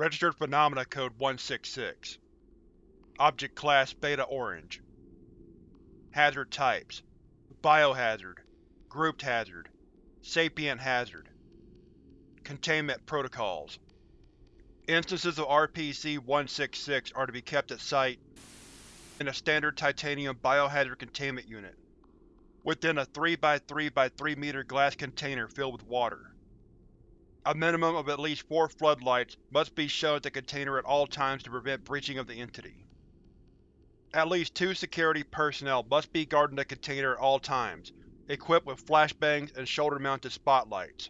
Registered Phenomena Code 166 Object Class Beta Orange. Hazard Types. Biohazard. Grouped Hazard. Sapient Hazard. Containment Protocols. Instances of RPC-166 are to be kept at Site in a standard titanium biohazard containment unit, within a 3x3x3 meter glass container filled with water. A minimum of at least four floodlights must be shown at the container at all times to prevent breaching of the entity. At least two security personnel must be guarding the container at all times, equipped with flashbangs and shoulder-mounted spotlights.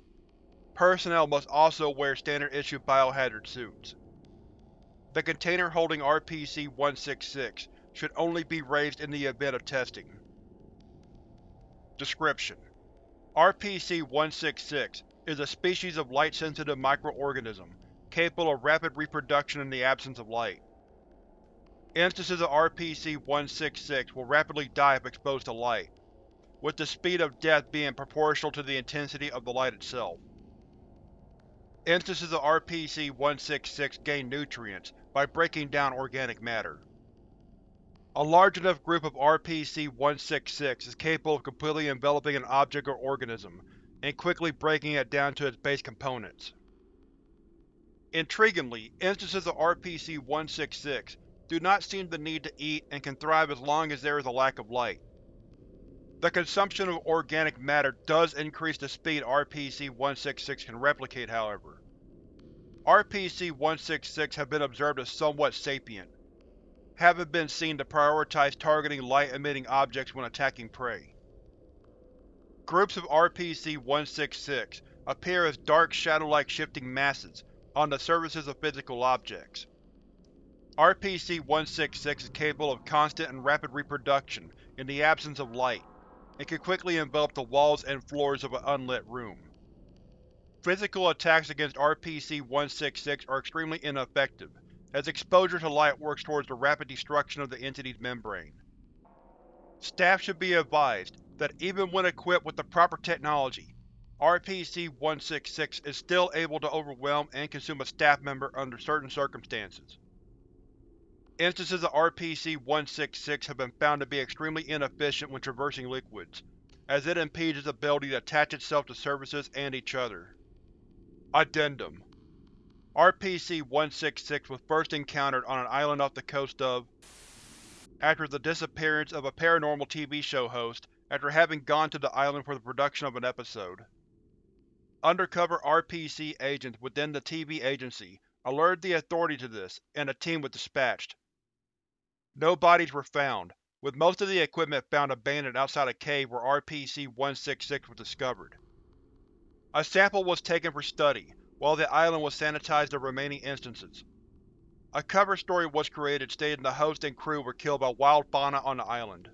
Personnel must also wear standard-issue biohazard suits. The container holding RPC-166 should only be raised in the event of testing. Description: RPC-166 is a species of light-sensitive microorganism capable of rapid reproduction in the absence of light. Instances of RPC-166 will rapidly die if exposed to light, with the speed of death being proportional to the intensity of the light itself. Instances of RPC-166 gain nutrients by breaking down organic matter. A large enough group of RPC-166 is capable of completely enveloping an object or organism, and quickly breaking it down to its base components. Intriguingly, instances of RPC-166 do not seem to need to eat and can thrive as long as there is a lack of light. The consumption of organic matter does increase the speed RPC-166 can replicate, however. RPC-166 have been observed as somewhat sapient, having been seen to prioritize targeting light-emitting objects when attacking prey. Groups of RPC-166 appear as dark shadow-like shifting masses on the surfaces of physical objects. RPC-166 is capable of constant and rapid reproduction in the absence of light, and can quickly envelop the walls and floors of an unlit room. Physical attacks against RPC-166 are extremely ineffective, as exposure to light works towards the rapid destruction of the entity's membrane. Staff should be advised that even when equipped with the proper technology, RPC-166 is still able to overwhelm and consume a staff member under certain circumstances. Instances of RPC-166 have been found to be extremely inefficient when traversing liquids, as it impedes its ability to attach itself to surfaces and each other. Addendum RPC-166 was first encountered on an island off the coast of after the disappearance of a paranormal TV show host after having gone to the island for the production of an episode. Undercover RPC agents within the TV agency alerted the Authority to this, and a team was dispatched. No bodies were found, with most of the equipment found abandoned outside a cave where RPC-166 was discovered. A sample was taken for study, while the island was sanitized of remaining instances. A cover story was created stating the host and crew were killed by wild fauna on the island.